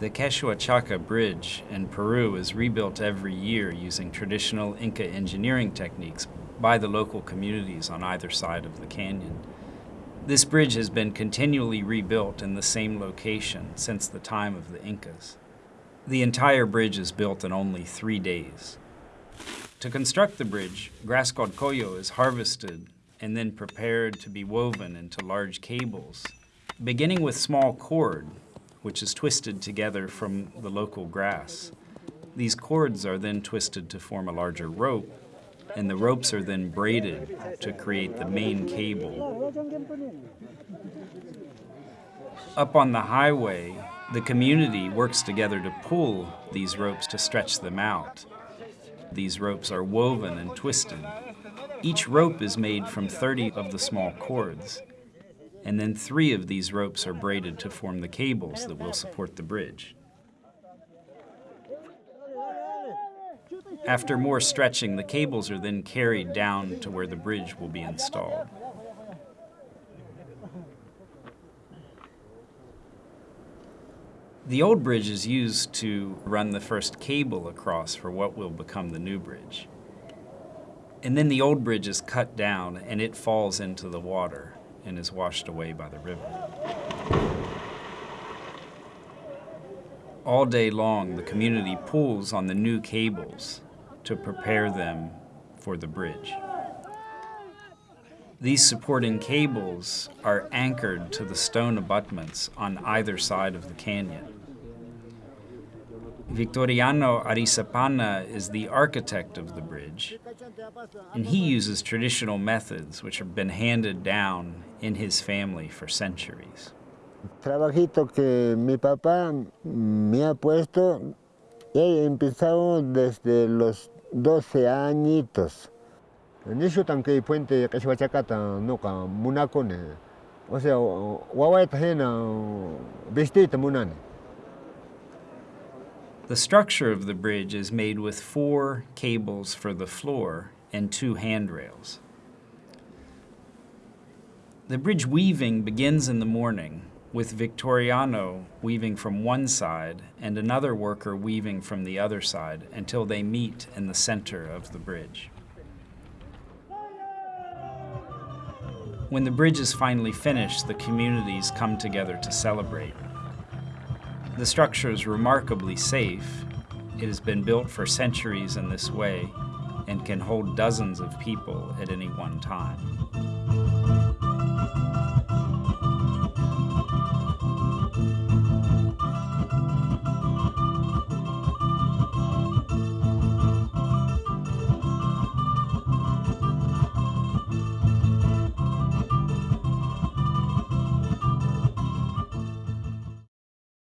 The Q'eswachaka Bridge in Peru is rebuilt every year using traditional Inca engineering techniques by the local communities on either side of the canyon. This bridge has been continually rebuilt in the same location since the time of the Incas. The entire bridge is built in only three days. To construct the bridge, grass called coyo is harvested and then prepared to be woven into large cables, beginning with small cord which is twisted together from the local grass. These cords are then twisted to form a larger rope, and the ropes are then braided to create the main cable. Up on the highway, the community works together to pull these ropes to stretch them out. These ropes are woven and twisted. Each rope is made from 30 of the small cords and then three of these ropes are braided to form the cables that will support the bridge. After more stretching, the cables are then carried down to where the bridge will be installed. The old bridge is used to run the first cable across for what will become the new bridge. And then the old bridge is cut down and it falls into the water and is washed away by the river. All day long, the community pulls on the new cables to prepare them for the bridge. These supporting cables are anchored to the stone abutments on either side of the canyon. Victoriano Arizapana is the architect of the bridge, and he uses traditional methods which have been handed down in his family for centuries. Trabajito que mi papá me ha puesto, he empezado desde los 12 añitos. Nisho tanque puente kashwachakata no ka munakone. O sea, wawaita hena vestita munane. The structure of the bridge is made with four cables for the floor and two handrails. The bridge weaving begins in the morning with Victoriano weaving from one side and another worker weaving from the other side until they meet in the center of the bridge. When the bridge is finally finished, the communities come together to celebrate. The structure is remarkably safe. It has been built for centuries in this way and can hold dozens of people at any one time.